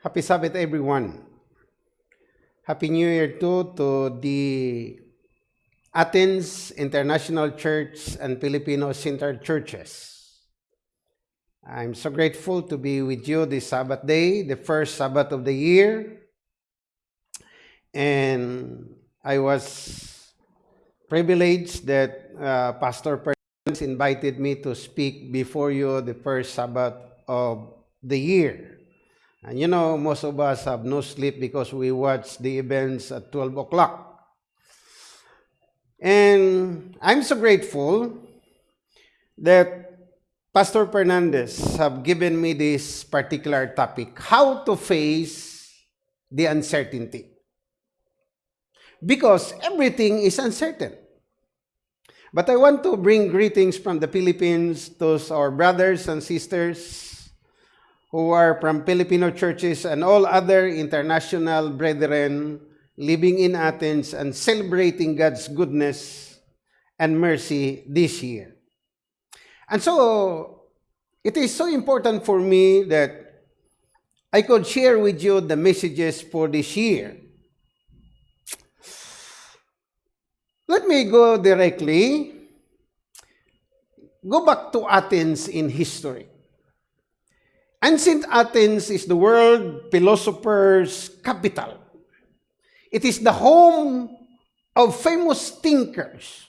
Happy Sabbath, everyone. Happy New Year too to the Athens International Church and Filipino Center Churches. I'm so grateful to be with you this Sabbath day, the first Sabbath of the year. And I was privileged that uh, Pastor Perkins invited me to speak before you the first Sabbath of the year. And you know, most of us have no sleep because we watch the events at 12 o'clock. And I'm so grateful that Pastor Fernandez have given me this particular topic, how to face the uncertainty. Because everything is uncertain. But I want to bring greetings from the Philippines to our brothers and sisters who are from Filipino churches and all other international brethren living in Athens and celebrating God's goodness and mercy this year. And so, it is so important for me that I could share with you the messages for this year. Let me go directly. Go back to Athens in history. Ancient Athens is the world philosopher's capital. It is the home of famous thinkers.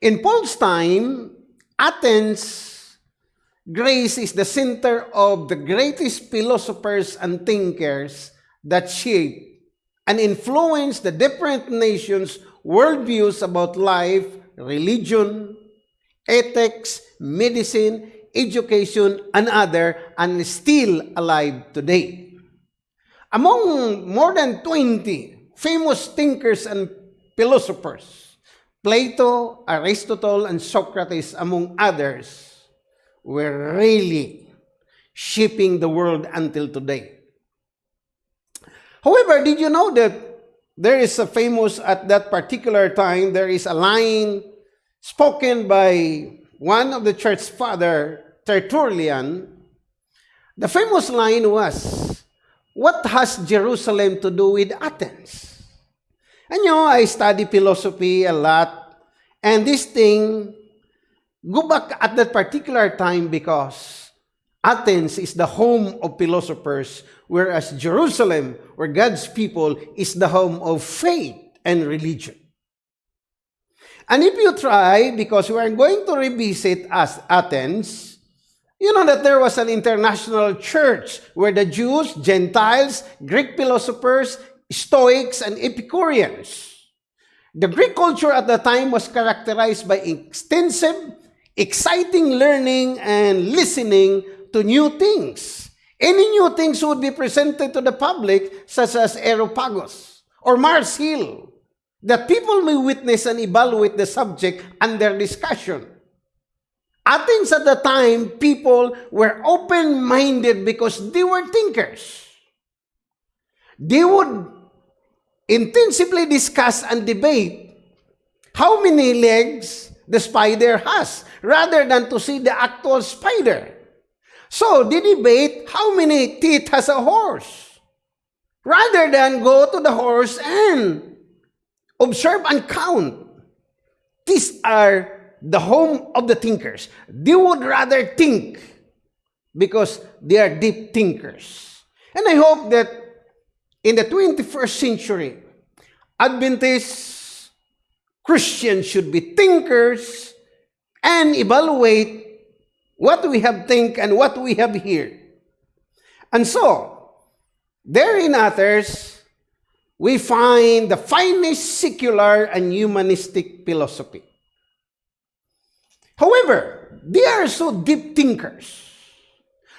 In Paul's time, Athens, Greece is the center of the greatest philosophers and thinkers that shape and influence the different nations' worldviews about life, religion, ethics, medicine, education, and other, and still alive today. Among more than 20 famous thinkers and philosophers, Plato, Aristotle, and Socrates, among others, were really shaping the world until today. However, did you know that there is a famous, at that particular time, there is a line spoken by one of the church father, Tertullian, the famous line was, What has Jerusalem to do with Athens? And you know, I study philosophy a lot, and this thing, go back at that particular time because Athens is the home of philosophers, whereas Jerusalem, where God's people, is the home of faith and religion. And if you try, because we are going to revisit as Athens, you know that there was an international church where the Jews, Gentiles, Greek philosophers, Stoics, and Epicureans. The Greek culture at the time was characterized by extensive, exciting learning and listening to new things. Any new things would be presented to the public, such as Aeropagus or Mars Hill, that people may witness and evaluate the subject under discussion. Athens at the time, people were open-minded because they were thinkers. They would intensively discuss and debate how many legs the spider has, rather than to see the actual spider. So, they debate how many teeth has a horse, rather than go to the horse and Observe and count. These are the home of the thinkers. They would rather think because they are deep thinkers. And I hope that in the 21st century, Adventist Christians should be thinkers and evaluate what we have think and what we have here. And so, there in Athens, we find the finest secular and humanistic philosophy. However, they are so deep thinkers,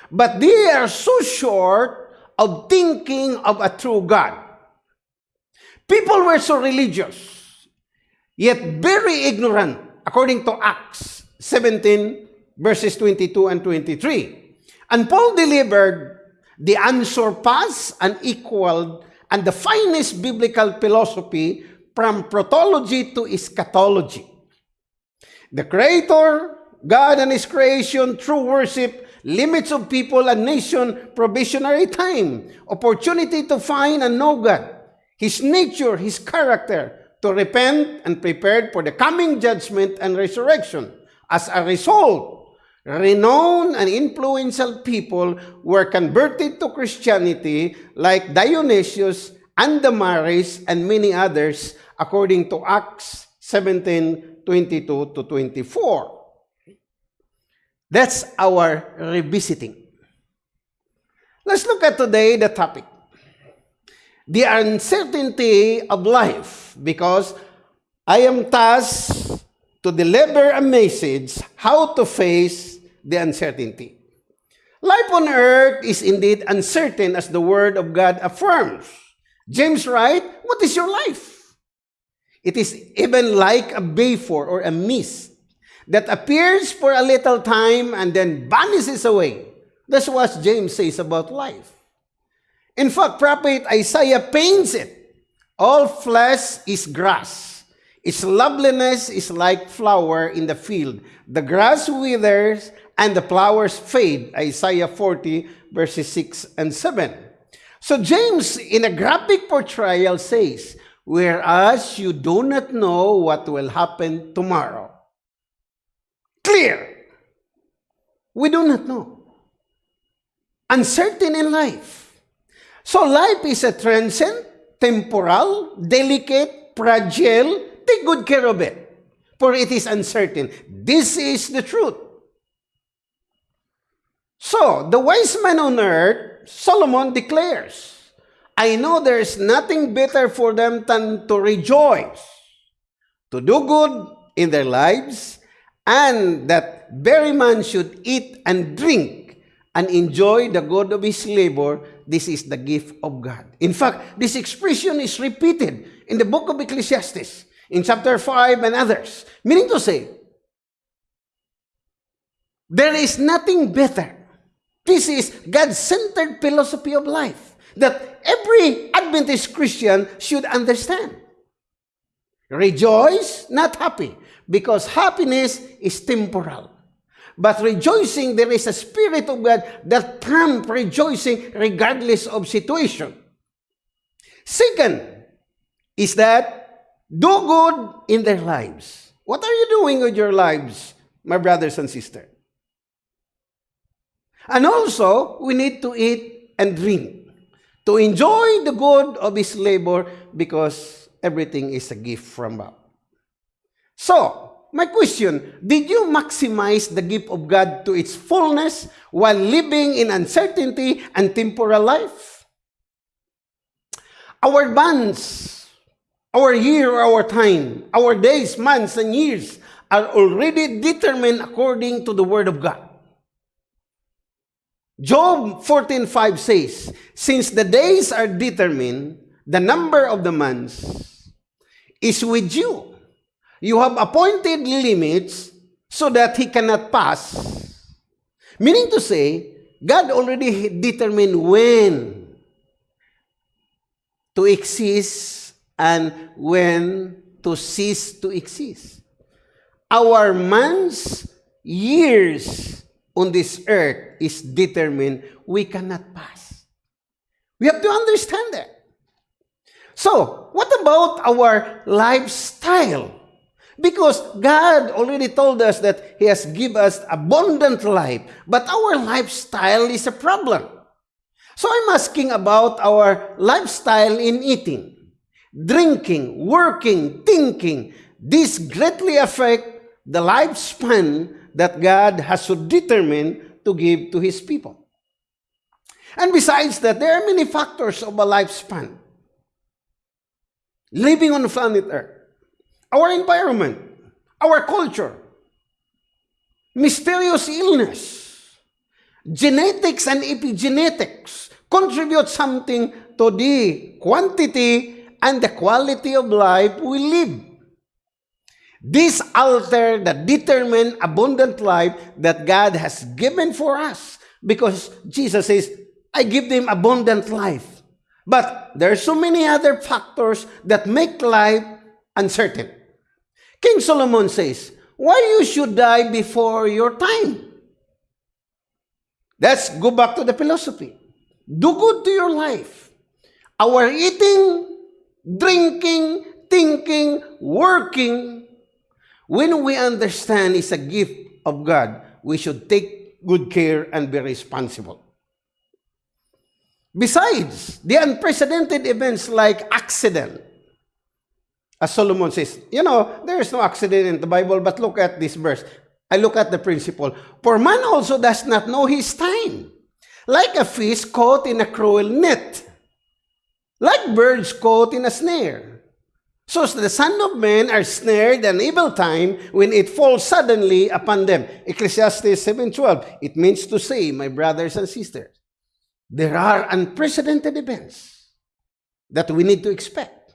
but they are so short of thinking of a true God. People were so religious, yet very ignorant, according to Acts 17, verses 22 and 23. And Paul delivered the unsurpassed and equaled and the finest biblical philosophy from protology to eschatology. The Creator, God and His creation, true worship, limits of people and nation, probationary time, opportunity to find and know God, His nature, His character, to repent and prepared for the coming judgment and resurrection. As a result, renowned and influential people were converted to Christianity like Dionysius and Damaris and many others according to Acts 17, 22 to 24. That's our revisiting. Let's look at today the topic. The uncertainty of life because I am tasked to deliver a message how to face the uncertainty. Life on earth is indeed uncertain as the word of God affirms. James writes, what is your life? It is even like a vapor or a mist that appears for a little time and then vanishes away. That's what James says about life. In fact, prophet Isaiah paints it. All flesh is grass. Its loveliness is like flower in the field. The grass withers and the flowers fade. Isaiah 40 verses 6 and 7. So James, in a graphic portrayal, says, Whereas you do not know what will happen tomorrow clear. We do not know. Uncertain in life. So life is a transient, temporal, delicate, fragile. Take good care of it. For it is uncertain. This is the truth. So, the wise man on earth, Solomon declares, I know there is nothing better for them than to rejoice, to do good in their lives, and that very man should eat and drink and enjoy the good of his labor, this is the gift of God. In fact, this expression is repeated in the book of Ecclesiastes, in chapter 5 and others. Meaning to say, there is nothing better. This is God-centered philosophy of life that every Adventist Christian should understand. Rejoice, not happy because happiness is temporal. But rejoicing, there is a spirit of God that prompts rejoicing regardless of situation. Second is that do good in their lives. What are you doing with your lives, my brothers and sisters? And also, we need to eat and drink to enjoy the good of his labor because everything is a gift from God. So, my question, did you maximize the gift of God to its fullness while living in uncertainty and temporal life? Our months, our year, our time, our days, months, and years are already determined according to the Word of God. Job 14.5 says, Since the days are determined, the number of the months is with you You have appointed limits so that he cannot pass. Meaning to say, God already determined when to exist and when to cease to exist. Our months, years on this earth is determined. We cannot pass. We have to understand that. So, what about our lifestyle? Because God already told us that He has given us abundant life, but our lifestyle is a problem. So I'm asking about our lifestyle in eating, drinking, working, thinking. This greatly affect the lifespan that God has so determined to give to His people. And besides that, there are many factors of a lifespan. Living on planet Earth our environment, our culture, mysterious illness, genetics and epigenetics contribute something to the quantity and the quality of life we live. This altar that determined abundant life that God has given for us because Jesus says, I give them abundant life. But there are so many other factors that make life uncertain. King Solomon says, why you should die before your time? Let's go back to the philosophy. Do good to your life. Our eating, drinking, thinking, working, when we understand it's a gift of God, we should take good care and be responsible. Besides, the unprecedented events like accident, as Solomon says, you know, there is no accident in the Bible, but look at this verse. I look at the principle. For man also does not know his time, like a fish caught in a cruel net, like birds caught in a snare. So the Son of Man are snared an evil time when it falls suddenly upon them. Ecclesiastes 7.12. It means to say, my brothers and sisters, there are unprecedented events that we need to expect.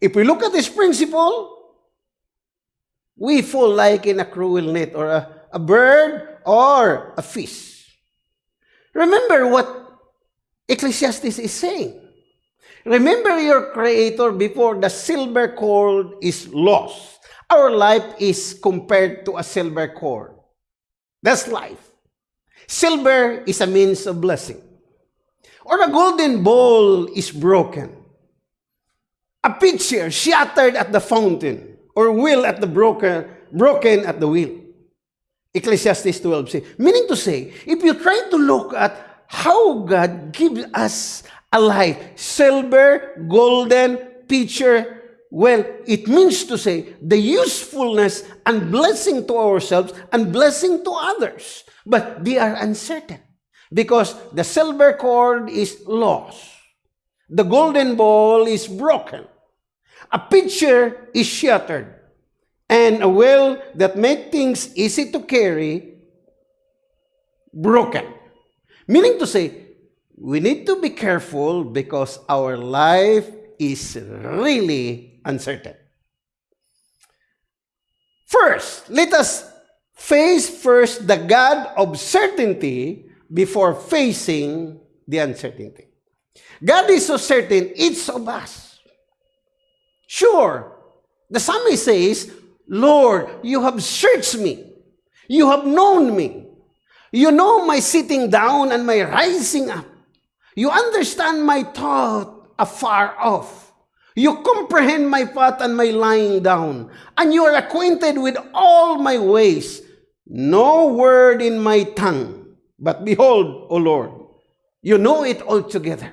If we look at this principle, we fall like in a cruel net or a, a bird or a fish. Remember what Ecclesiastes is saying. Remember your Creator before the silver cord is lost. Our life is compared to a silver cord. That's life. Silver is a means of blessing. Or a golden bowl is broken. A pitcher shattered at the fountain, or wheel at the broken, broken at the wheel. Ecclesiastes 12 say, meaning to say, if you try to look at how God gives us a life, silver, golden, pitcher, well, it means to say the usefulness and blessing to ourselves and blessing to others. But they are uncertain because the silver cord is lost. The golden bowl is broken. A pitcher is shattered. And a well that makes things easy to carry, broken. Meaning to say, we need to be careful because our life is really uncertain. First, let us face first the God of certainty before facing the uncertainty. God is so certain, each of us. Sure, the psalmist says, Lord, you have searched me. You have known me. You know my sitting down and my rising up. You understand my thought afar off. You comprehend my path and my lying down. And you are acquainted with all my ways. No word in my tongue but behold, O Lord, you know it altogether.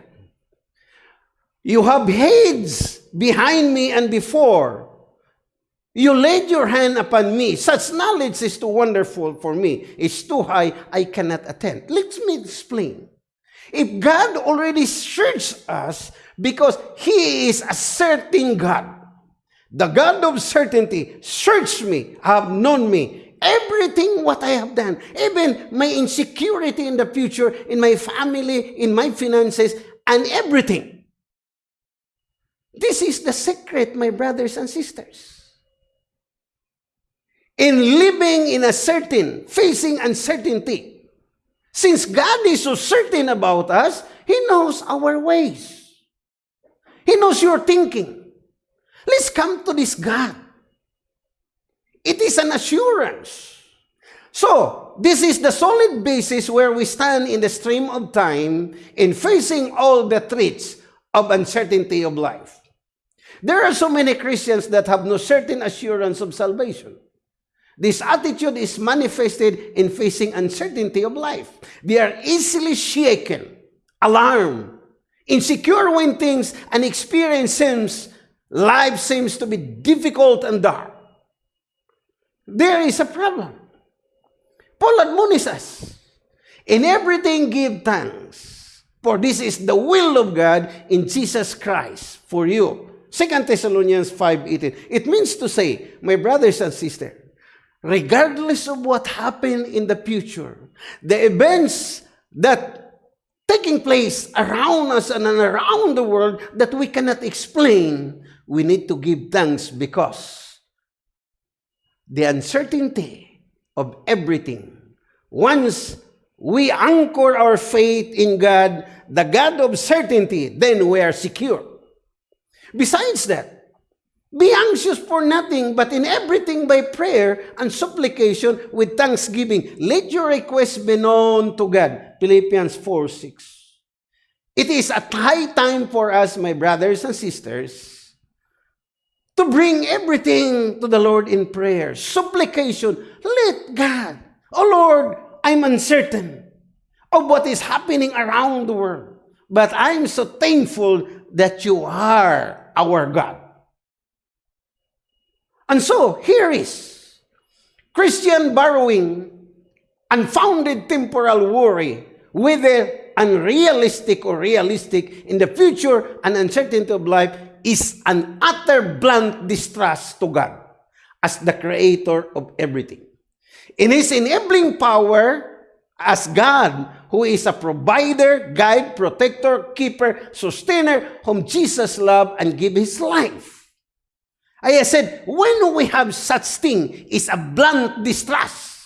You have heads behind me and before. You laid your hand upon me. Such knowledge is too wonderful for me. It's too high, I cannot attend. Let me explain. If God already searched us because He is a certain God, the God of certainty, search me, have known me, Everything what I have done, even my insecurity in the future, in my family, in my finances, and everything. This is the secret, my brothers and sisters. In living in a certain, facing uncertainty, since God is so certain about us, He knows our ways. He knows your thinking. Let's come to this God. It is an assurance. So, this is the solid basis where we stand in the stream of time in facing all the threats of uncertainty of life. There are so many Christians that have no certain assurance of salvation. This attitude is manifested in facing uncertainty of life. They are easily shaken, alarmed, insecure when things and experience seems, life seems to be difficult and dark. There is a problem. Paul admonishes us, In everything give thanks, for this is the will of God in Jesus Christ for you. 2 Thessalonians 5.18. It means to say, my brothers and sisters, regardless of what happened in the future, the events that taking place around us and around the world that we cannot explain, we need to give thanks because the uncertainty of everything. Once we anchor our faith in God, the God of certainty, then we are secure. Besides that, Be anxious for nothing, but in everything by prayer and supplication with thanksgiving. Let your requests be known to God. Philippians 4 6. It is a high time for us, my brothers and sisters, to bring everything to the Lord in prayer, supplication. Let God, oh Lord, I'm uncertain of what is happening around the world, but I'm so thankful that you are our God. And so, here is Christian borrowing unfounded temporal worry, whether unrealistic or realistic in the future and uncertainty of life, is an utter blunt distrust to God as the creator of everything. In His enabling power, as God, who is a provider, guide, protector, keeper, sustainer, whom Jesus loved and gave His life. I said, when we have such thing, is a blunt distrust.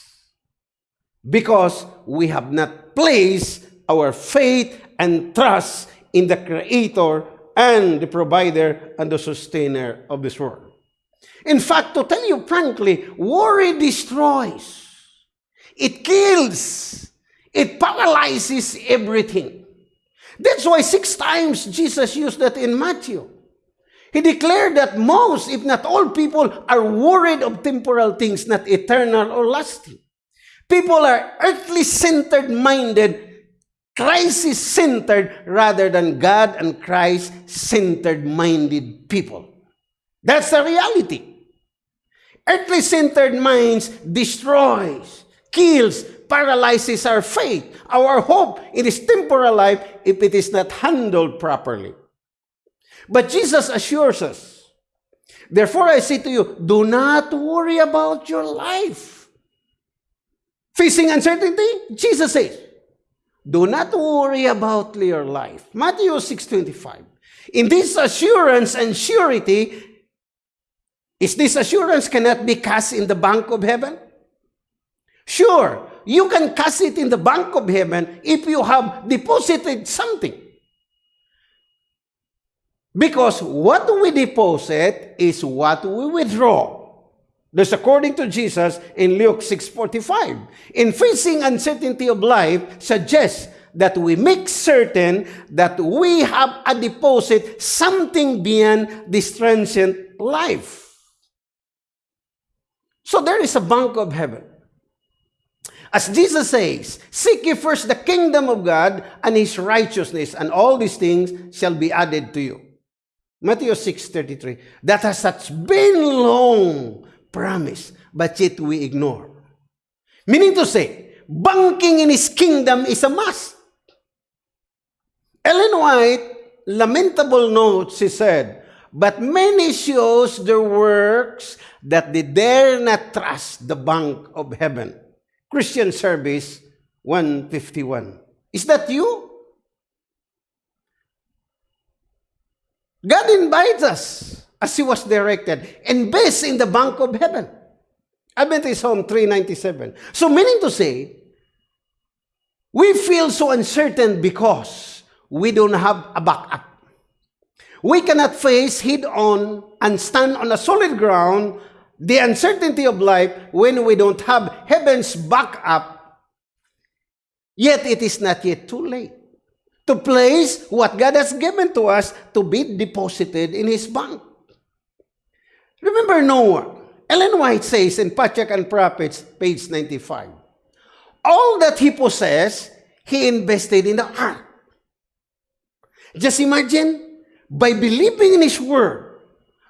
Because we have not placed our faith and trust in the Creator and the provider and the sustainer of this world. In fact, to tell you frankly, worry destroys. It kills. It paralyzes everything. That's why six times Jesus used that in Matthew. He declared that most, if not all people, are worried of temporal things, not eternal or lasting. People are earthly centered minded, crisis centered, rather than God and Christ centered minded people. That's the reality. Earthly centered minds destroys, kills, paralyzes our faith, our hope in this temporal life if it is not handled properly. But Jesus assures us, Therefore I say to you, do not worry about your life. Facing uncertainty, Jesus says, do not worry about your life. Matthew 6.25. In this assurance and surety, is this assurance cannot be cast in the bank of heaven? Sure, you can cast it in the bank of heaven if you have deposited something. Because what we deposit is what we withdraw. That's according to Jesus in Luke 6.45. In facing uncertainty of life suggests that we make certain that we have a deposit, something beyond this transient life. So there is a bank of heaven. As Jesus says, Seek ye first the kingdom of God and his righteousness, and all these things shall be added to you. Matthew 6.33, that has such been long promise, but yet we ignore. Meaning to say, banking in His kingdom is a must. Ellen White, lamentable notes, she said, but many shows their works that they dare not trust the bank of heaven. Christian Service 151. Is that you? God invites us as He was directed and based in the bank of heaven. Adventist Home 397. So meaning to say, we feel so uncertain because we don't have a backup. We cannot face head on and stand on a solid ground the uncertainty of life when we don't have heaven's backup. Yet it is not yet too late to place what God has given to us to be deposited in His bank. Remember Noah. Ellen White says in Patriarch and Prophets, page 95, all that he possessed, he invested in the ark. Just imagine, by believing in His word,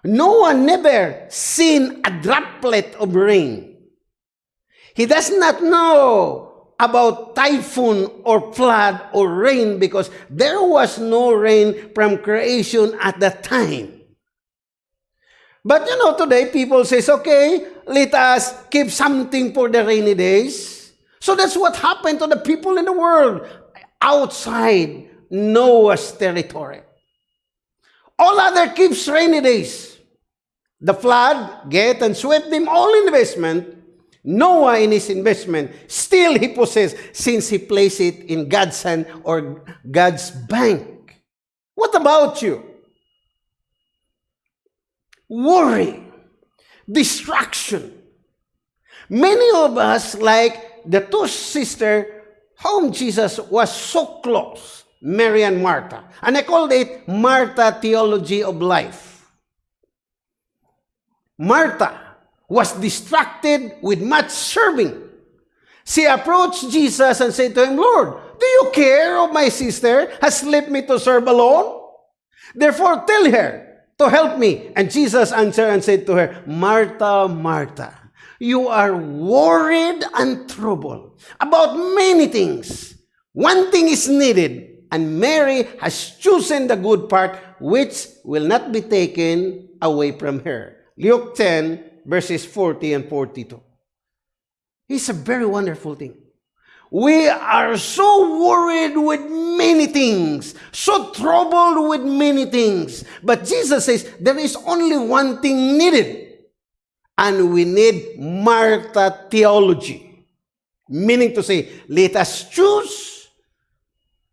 Noah never seen a droplet of rain. He does not know about typhoon or flood or rain because there was no rain from creation at that time. But you know, today people says, okay, let us keep something for the rainy days. So that's what happened to the people in the world outside Noah's territory. All other keeps rainy days. The flood get and swept them all investment Noah in his investment, still he possessed since he placed it in God's hand or God's bank. What about you? worry, distraction. Many of us, like the two sisters whom Jesus was so close, Mary and Martha. And I called it Martha Theology of Life. Martha was distracted with much serving. She approached Jesus and said to him, Lord, do you care of my sister has left me to serve alone? Therefore, tell her to help me. And Jesus answered and said to her, Martha, Martha, you are worried and troubled about many things. One thing is needed, and Mary has chosen the good part, which will not be taken away from her. Luke 10, verses 40 and 42. It's a very wonderful thing. We are so worried with many things, so troubled with many things. But Jesus says there is only one thing needed. And we need Martha theology. Meaning to say, let us choose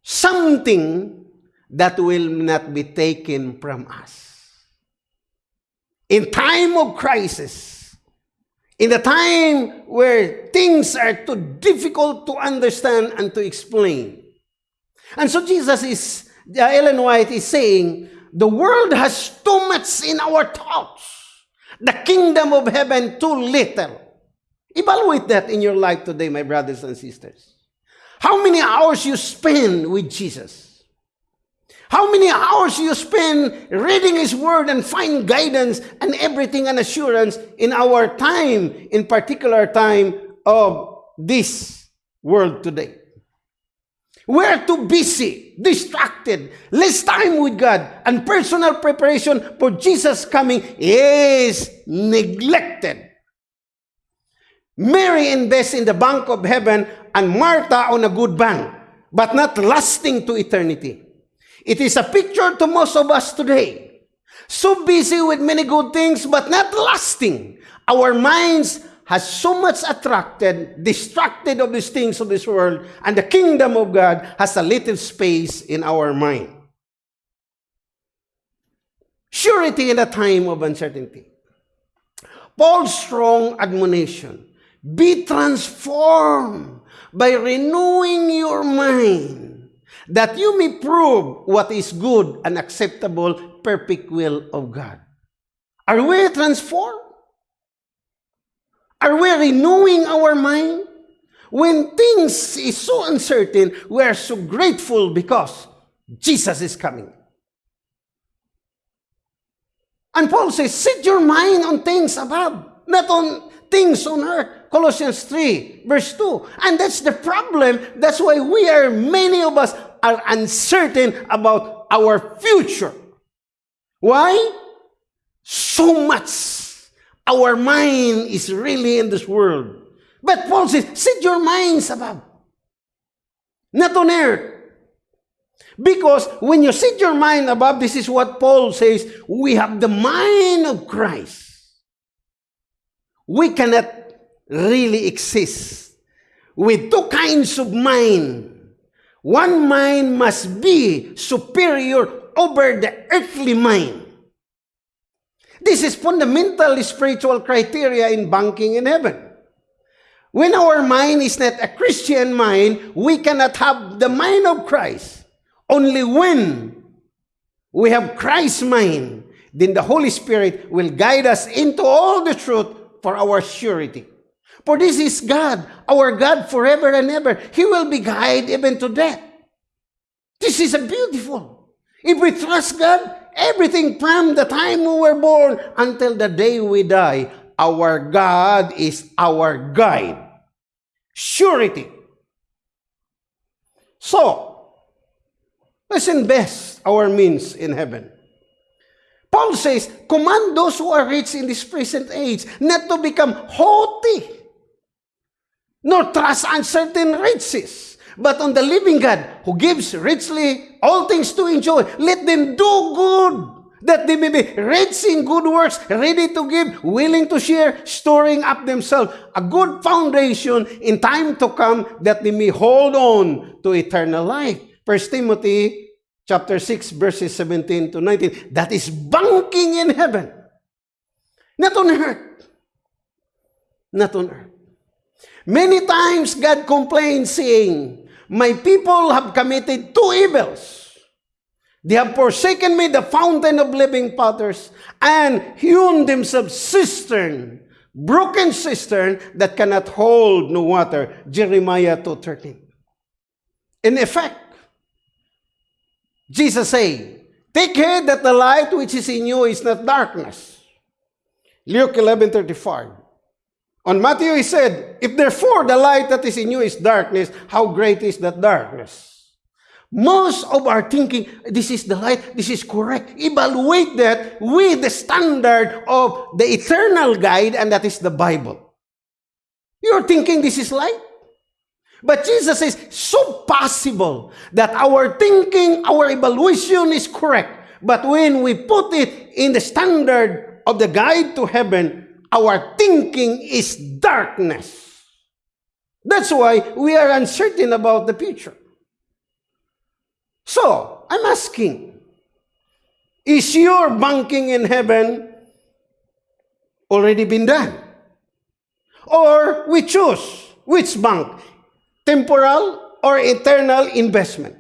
something that will not be taken from us. In time of crisis, in the time where things are too difficult to understand and to explain. And so Jesus is, Ellen White is saying, the world has too much in our thoughts. The kingdom of heaven too little. Evaluate that in your life today, my brothers and sisters. How many hours you spend with Jesus? How many hours you spend reading His Word and find guidance and everything and assurance in our time, in particular time of this world today? We're too busy, distracted, less time with God, and personal preparation for Jesus' coming is neglected. Mary invests in the bank of heaven and Martha on a good bank, but not lasting to eternity. It is a picture to most of us today. So busy with many good things, but not lasting. Our minds has so much attracted, distracted of these things of this world, and the kingdom of God has a little space in our mind. Surety in a time of uncertainty. Paul's strong admonition, be transformed by renewing your mind, that you may prove what is good and acceptable, perfect will of God. Are we transformed? Are we renewing our mind? When things is so uncertain, we are so grateful because Jesus is coming. And Paul says, set your mind on things above, not on things on earth. Colossians 3, verse 2. And that's the problem. That's why we are, many of us are uncertain about our future. Why? So much our mind is really in this world. But Paul says, set your minds above, not on earth. Because when you set your mind above, this is what Paul says, we have the mind of Christ. We cannot really exist with two kinds of mind. One mind must be superior over the earthly mind. This is fundamental spiritual criteria in banking in heaven. When our mind is not a Christian mind, we cannot have the mind of Christ. Only when we have Christ's mind, then the Holy Spirit will guide us into all the truth for our surety. For this is God, our God forever and ever. He will be guided even to death. This is a beautiful. If we trust God, Everything from the time we were born until the day we die, our God is our guide. Surety. So, let's invest our means in heaven. Paul says, command those who are rich in this present age not to become haughty, nor trust uncertain riches, but on the living God who gives richly all things to enjoy. Let them do good, that they may be rich in good works, ready to give, willing to share, storing up themselves a good foundation in time to come, that they may hold on to eternal life. First Timothy chapter 6, verses 17 to 19. That is banking in heaven. Not on earth. Not on earth. Many times God complains saying, My people have committed two evils. They have forsaken me, the fountain of living waters, and hewn themselves cistern, broken cistern that cannot hold no water. Jeremiah 2.13. In effect, Jesus say, Take heed that the light which is in you is not darkness. Luke 11.35. On Matthew he said, If therefore the light that is in you is darkness, how great is that darkness? Most of our thinking, this is the light, this is correct. Evaluate that with the standard of the eternal guide, and that is the Bible. You're thinking this is light? But Jesus says, so possible that our thinking, our evaluation is correct. But when we put it in the standard of the guide to heaven, our thinking is darkness. That's why we are uncertain about the future. So, I'm asking, is your banking in heaven already been done? Or we choose which bank, temporal or eternal investment?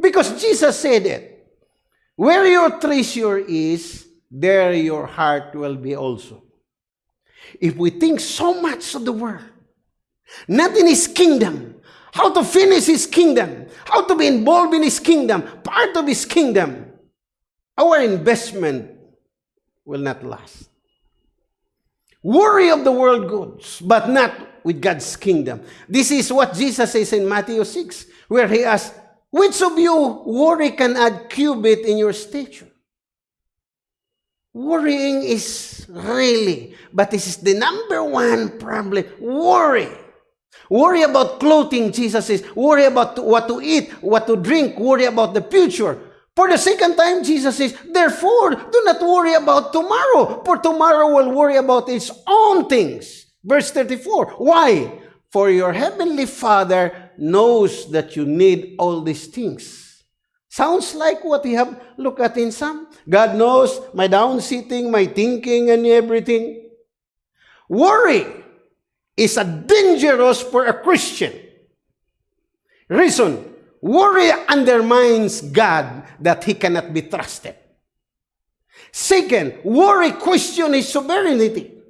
Because Jesus said it. Where your treasure is, there your heart will be also. If we think so much of the world, not in His kingdom, how to finish His kingdom, how to be involved in His kingdom, part of His kingdom, our investment will not last. Worry of the world goods, but not with God's kingdom. This is what Jesus says in Matthew 6, where He asks, Which of you worry can add cubit in your stature? Worrying is really, but this is the number one problem. Worry. Worry about clothing, Jesus says. Worry about what to eat, what to drink. Worry about the future. For the second time, Jesus says, Therefore, do not worry about tomorrow, for tomorrow will worry about its own things. Verse 34. Why? For your heavenly Father knows that you need all these things. Sounds like what we have looked at in Psalm. God knows my down sitting, my thinking, and everything. Worry is a dangerous for a Christian. Reason, worry undermines God that he cannot be trusted. Second, worry question his sovereignty.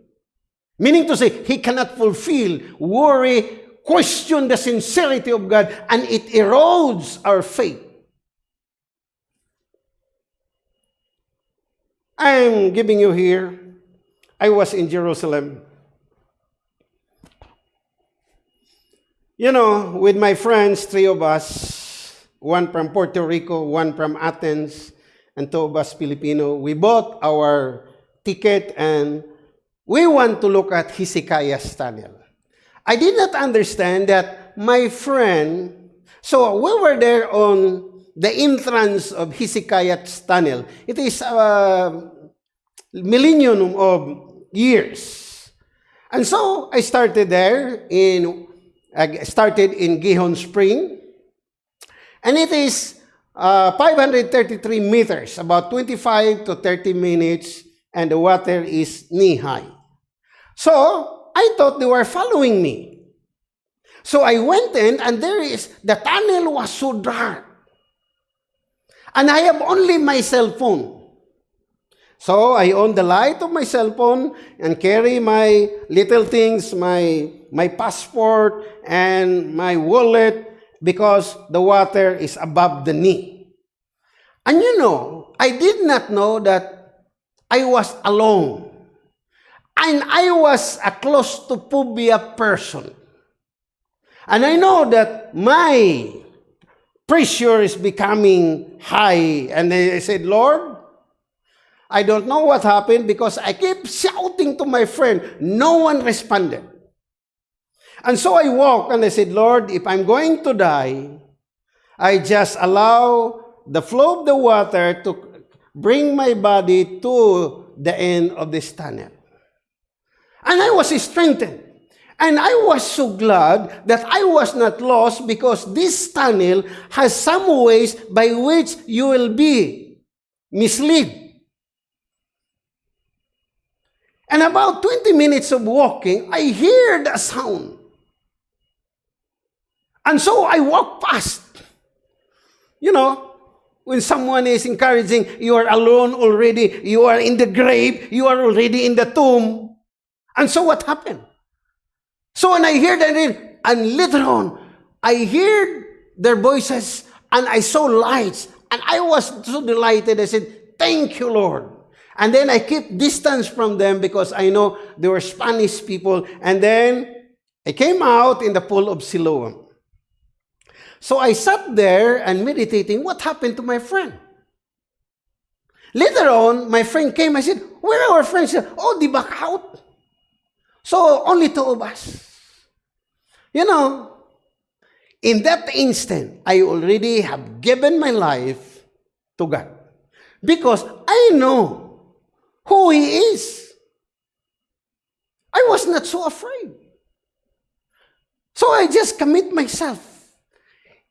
Meaning to say, he cannot fulfill. Worry question the sincerity of God and it erodes our faith. I'm giving you here. I was in Jerusalem You know, with my friends, three of us, one from Puerto Rico, one from Athens, and two of us Filipino, we bought our ticket and we want to look at Hezekiah's tunnel. I did not understand that my friend, so we were there on the entrance of Hezekiah's tunnel. It is a millennium of years. And so I started there in I started in Gihon Spring. And it is uh, 533 meters, about 25 to 30 minutes, and the water is knee-high. So, I thought they were following me. So I went in, and there is, the tunnel was so dark. And I have only my cell phone. So I on the light of my cell phone and carry my little things, my, my passport and my wallet because the water is above the knee. And you know, I did not know that I was alone. And I was a claustrophobia person. And I know that my pressure is becoming high. And I said, Lord, I don't know what happened because I kept shouting to my friend. No one responded. And so I walked and I said, Lord, if I'm going to die, I just allow the flow of the water to bring my body to the end of this tunnel. And I was strengthened. And I was so glad that I was not lost because this tunnel has some ways by which you will be misled. And about 20 minutes of walking, I heard a sound. And so I walk past. You know, when someone is encouraging, you are alone already, you are in the grave, you are already in the tomb. And so what happened? So when I heard that, and later on, I heard their voices and I saw lights and I was so delighted. I said, Thank you, Lord. And then I keep distance from them because I know they were Spanish people. And then I came out in the pool of Siloam. So I sat there and meditating, what happened to my friend? Later on, my friend came. I said, where are our friends? Oh, di back out. So only two of us. You know, in that instant, I already have given my life to God. Because I know who He is. I was not so afraid. So I just commit myself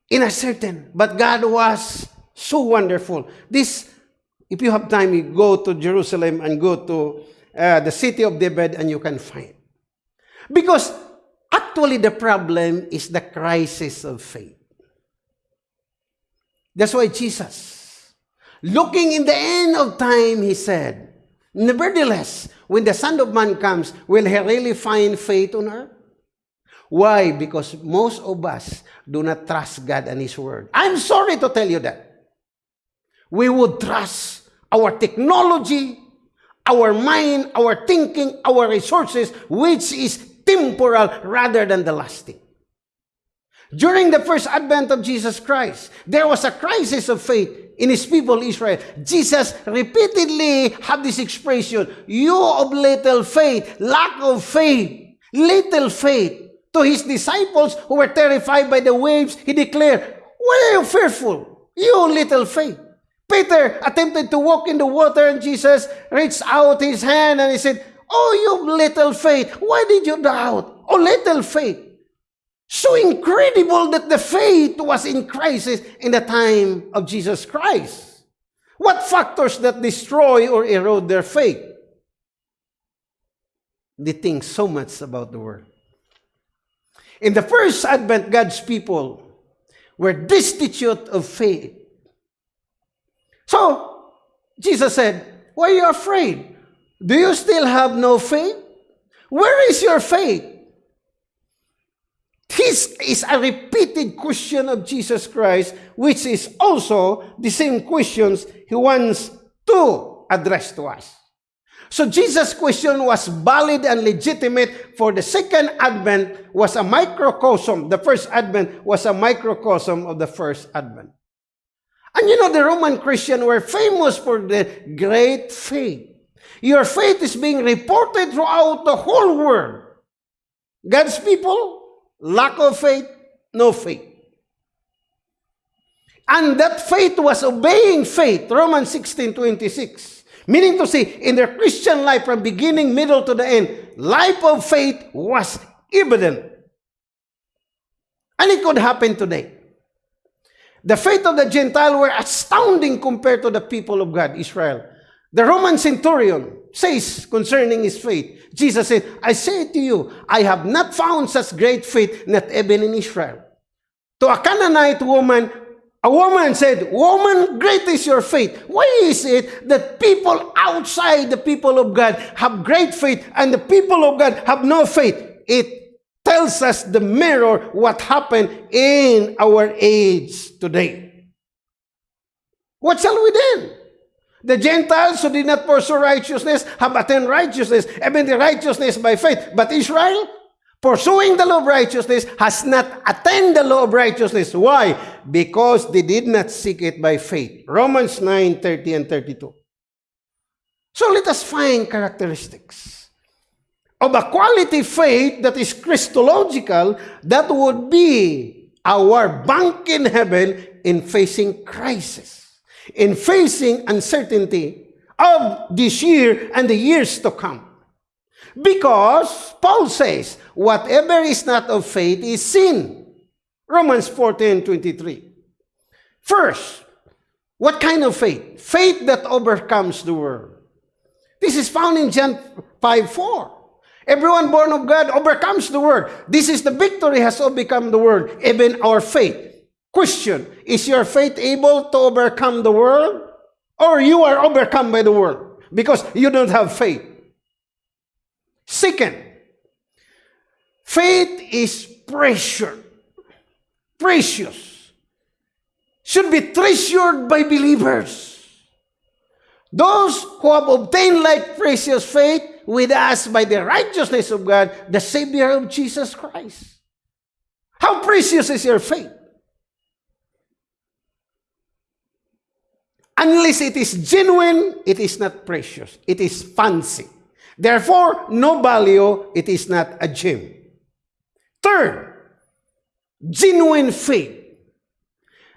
in a certain, but God was so wonderful. This, if you have time, you go to Jerusalem and go to uh, the city of David and you can find. Because actually the problem is the crisis of faith. That's why Jesus, looking in the end of time, he said, Nevertheless, when the Son of Man comes, will he really find faith on earth? Why? Because most of us do not trust God and His Word. I'm sorry to tell you that. We would trust our technology, our mind, our thinking, our resources, which is temporal rather than the lasting. During the first advent of Jesus Christ, there was a crisis of faith in his people Israel. Jesus repeatedly had this expression, you of little faith, lack of faith, little faith. To his disciples who were terrified by the waves, he declared, Why are you fearful? You little faith. Peter attempted to walk in the water and Jesus reached out his hand and he said, Oh, you little faith, why did you doubt? Oh, little faith. So incredible that the faith was in crisis in the time of Jesus Christ. What factors that destroy or erode their faith? They think so much about the world. In the first advent, God's people were destitute of faith. So, Jesus said, Why are you afraid? Do you still have no faith? Where is your faith? This is a repeated question of Jesus Christ, which is also the same questions he wants to address to us. So Jesus' question was valid and legitimate for the second advent was a microcosm. The first advent was a microcosm of the first advent. And you know, the Roman Christians were famous for the great faith. Your faith is being reported throughout the whole world. God's people, lack of faith, no faith. And that faith was obeying faith, Romans 16, 26. Meaning to say, in their Christian life from beginning, middle to the end, life of faith was evident. And it could happen today. The faith of the Gentile were astounding compared to the people of God, Israel. The Roman centurion says concerning his faith, Jesus said, I say to you, I have not found such great faith, not even in Israel. To a Canaanite woman a woman said, Woman, great is your faith. Why is it that people outside the people of God have great faith and the people of God have no faith? It tells us the mirror what happened in our age today. What shall we do? The Gentiles who did not pursue righteousness have attained righteousness, even the righteousness by faith. But Israel, pursuing the law of righteousness has not attained the law of righteousness. Why? Because they did not seek it by faith. Romans 9, 30 and 32. So let us find characteristics of a quality faith that is Christological that would be our bank in heaven in facing crisis, in facing uncertainty of this year and the years to come. Because Paul says, whatever is not of faith is sin. Romans 14, 23. First, what kind of faith? Faith that overcomes the world. This is found in John 5 4. Everyone born of God overcomes the world. This is the victory has overcome the world, even our faith. Question, is your faith able to overcome the world? Or you are overcome by the world because you don't have faith? Second, faith is precious. Precious. Should be treasured by believers. Those who have obtained like precious faith with us by the righteousness of God, the Savior of Jesus Christ. How precious is your faith? Unless it is genuine, it is not precious. It is fancy. Therefore, no value, it is not a gem. Third, genuine faith.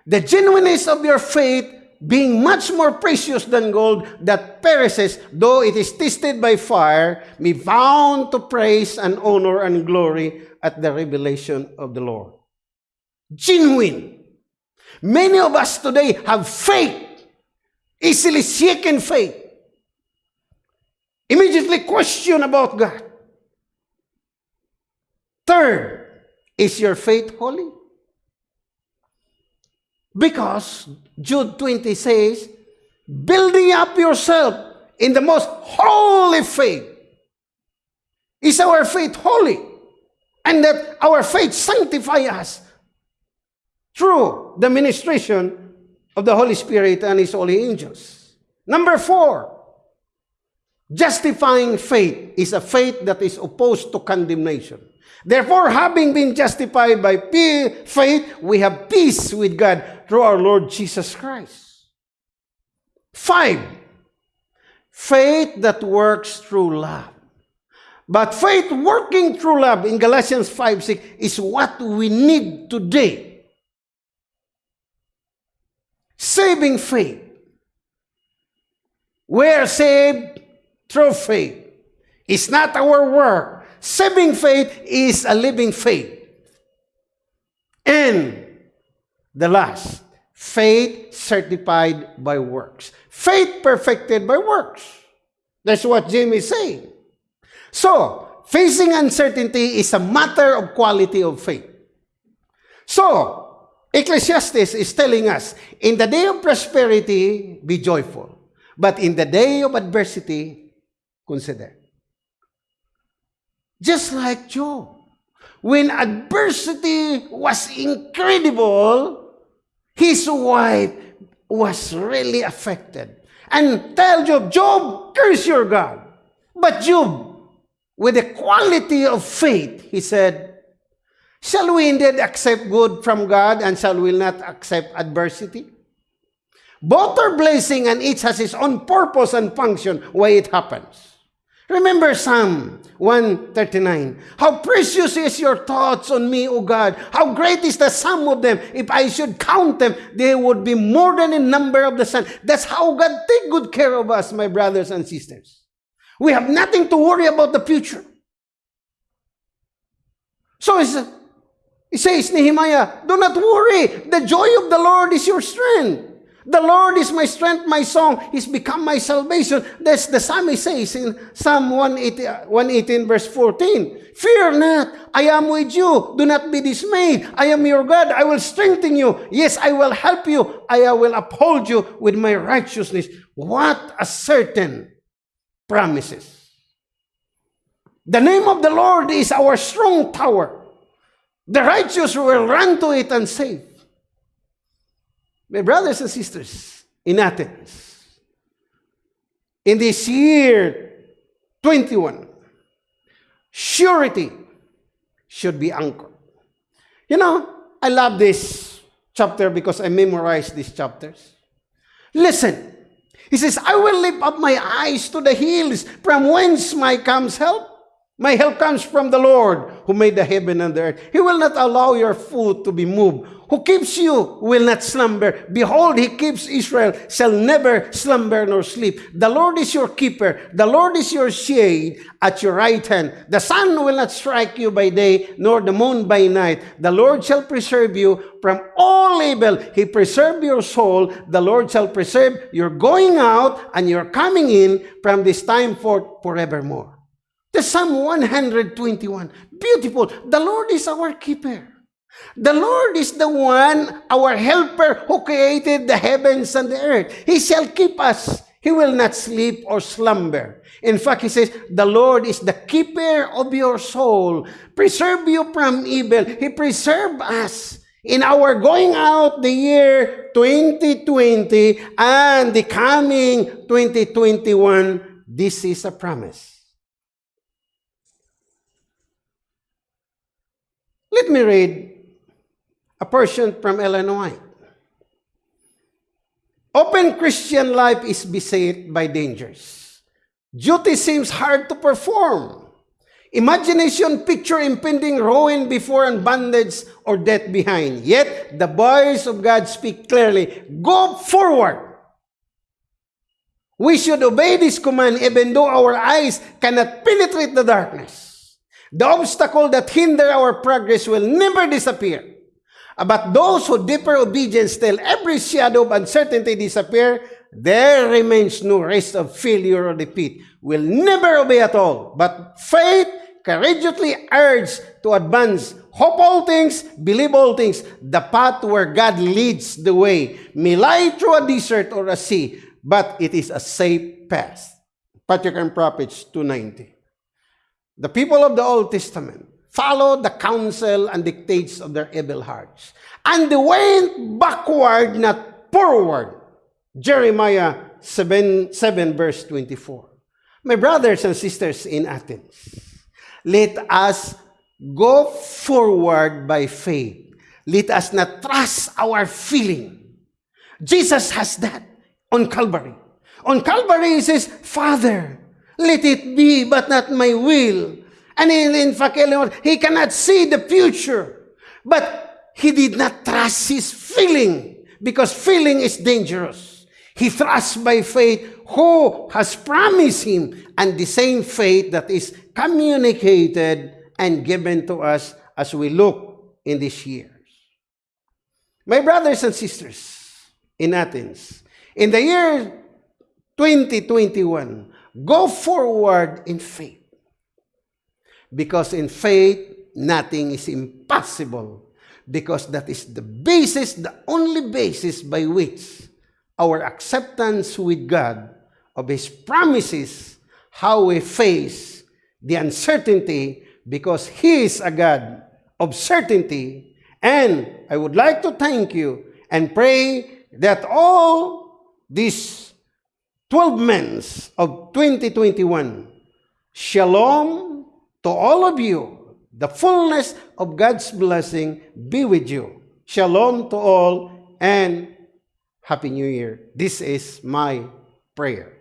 The genuineness of your faith being much more precious than gold that perishes, though it is tested by fire, be found to praise and honor and glory at the revelation of the Lord. Genuine. Many of us today have faith, easily shaken faith. Immediately question about God. Third, is your faith holy? Because Jude 20 says, building up yourself in the most holy faith. Is our faith holy? And that our faith sanctify us through the ministration of the Holy Spirit and His holy angels. Number four, justifying faith is a faith that is opposed to condemnation. Therefore, having been justified by faith, we have peace with God through our Lord Jesus Christ. Five, faith that works through love. But faith working through love in Galatians 5 6 is what we need today. Saving faith. We are saved through faith. It's not our work. Saving faith is a living faith. And the last, faith certified by works. Faith perfected by works. That's what James is saying. So, facing uncertainty is a matter of quality of faith. So, Ecclesiastes is telling us, in the day of prosperity, be joyful. But in the day of adversity, consider. Just like Job. When adversity was incredible, his wife was really affected. And tell Job, Job, curse your God. But Job, with a quality of faith, he said, Shall we indeed accept good from God and shall we not accept adversity? Both are blessing and each has its own purpose and function why it happens. Remember Psalm 139. How precious is your thoughts on me, O God. How great is the sum of them. If I should count them, they would be more than a number of the sun. That's how God take good care of us, my brothers and sisters. We have nothing to worry about the future. So it says, Nehemiah, do not worry. The joy of the Lord is your strength. The Lord is my strength, my song. He's become my salvation. That's the psalmist says in Psalm 118, 118 verse 14. Fear not, I am with you. Do not be dismayed. I am your God. I will strengthen you. Yes, I will help you. I will uphold you with my righteousness. What a certain promises. The name of the Lord is our strong tower. The righteous will run to it and save. My brothers and sisters in Athens, in this year 21, surety should be anchored. You know, I love this chapter because I memorized these chapters. Listen, he says, I will lift up my eyes to the hills from whence my comes help. My help comes from the Lord who made the heaven and the earth. He will not allow your foot to be moved. who keeps you will not slumber. Behold, he keeps Israel, shall never slumber nor sleep. The Lord is your keeper. The Lord is your shade at your right hand. The sun will not strike you by day, nor the moon by night. The Lord shall preserve you from all evil. He preserve your soul. The Lord shall preserve your going out and your coming in from this time forth forevermore. The Psalm 121. Beautiful. The Lord is our keeper. The Lord is the one, our helper, who created the heavens and the earth. He shall keep us. He will not sleep or slumber. In fact, he says, the Lord is the keeper of your soul. Preserve you from evil. He preserve us in our going out the year 2020 and the coming 2021. This is a promise. Let me read a person from Illinois. Open Christian life is beset by dangers. Duty seems hard to perform. Imagination picture impending ruin before and bondage or death behind. Yet the voice of God speak clearly, go forward. We should obey this command even though our eyes cannot penetrate the darkness. The obstacle that hinder our progress will never disappear. But those who deeper obedience till every shadow of uncertainty disappear, there remains no rest of failure or defeat. Will never obey at all. But faith courageously urges to advance. Hope all things, believe all things. The path where God leads the way may lie through a desert or a sea, but it is a safe path. Patriarch and Prophets 290. The people of the Old Testament follow the counsel and dictates of their evil hearts. And they went backward, not forward. Jeremiah 7, 7 verse 24. My brothers and sisters in Athens, let us go forward by faith. Let us not trust our feeling. Jesus has that on Calvary. On Calvary, he says, Father, let it be, but not my will, and in, in fact, he cannot see the future. But he did not trust his feeling because feeling is dangerous. He trusts by faith who has promised him and the same faith that is communicated and given to us as we look in these years. My brothers and sisters in Athens, in the year 2021, go forward in faith. Because in faith, nothing is impossible. Because that is the basis, the only basis by which our acceptance with God of His promises, how we face the uncertainty, because He is a God of certainty. And I would like to thank you and pray that all these 12 months of 2021, shalom to all of you, the fullness of God's blessing be with you. Shalom to all and Happy New Year. This is my prayer.